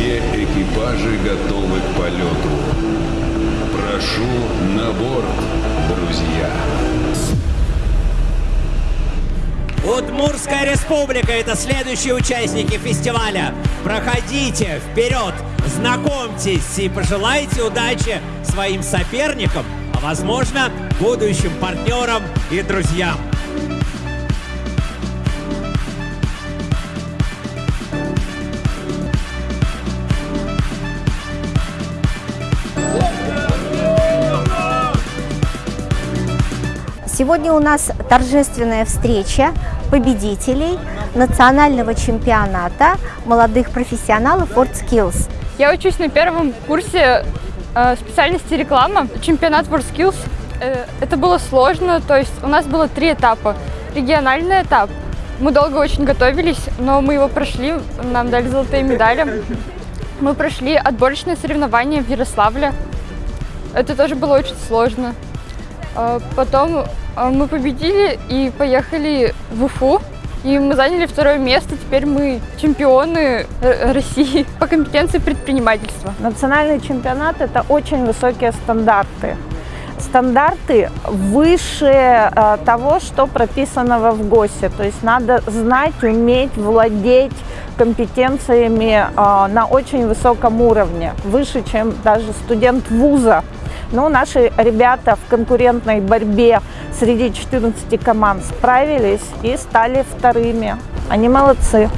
Все экипажи готовы к полету. Прошу на борт, друзья. Удмурская республика – это следующие участники фестиваля. Проходите вперед, знакомьтесь и пожелайте удачи своим соперникам, а возможно, будущим партнерам и друзьям. Сегодня у нас торжественная встреча победителей национального чемпионата молодых профессионалов WorldSkills. Я учусь на первом курсе э, специальности реклама, чемпионат WorldSkills. Э, это было сложно, то есть у нас было три этапа. Региональный этап, мы долго очень готовились, но мы его прошли, нам дали золотые медали. Мы прошли отборочные соревнования в Ярославле. Это тоже было очень сложно. Э, Потом э, мы победили и поехали в Уфу. И мы заняли второе место. Теперь мы чемпионы России по компетенции предпринимательства. Национальный чемпионат – это очень высокие стандарты. Стандарты выше э, того, что прописано в ГОСе. То есть надо знать, уметь, владеть компетенциями на очень высоком уровне, выше, чем даже студент вуза. Но наши ребята в конкурентной борьбе среди 14 команд справились и стали вторыми. Они молодцы.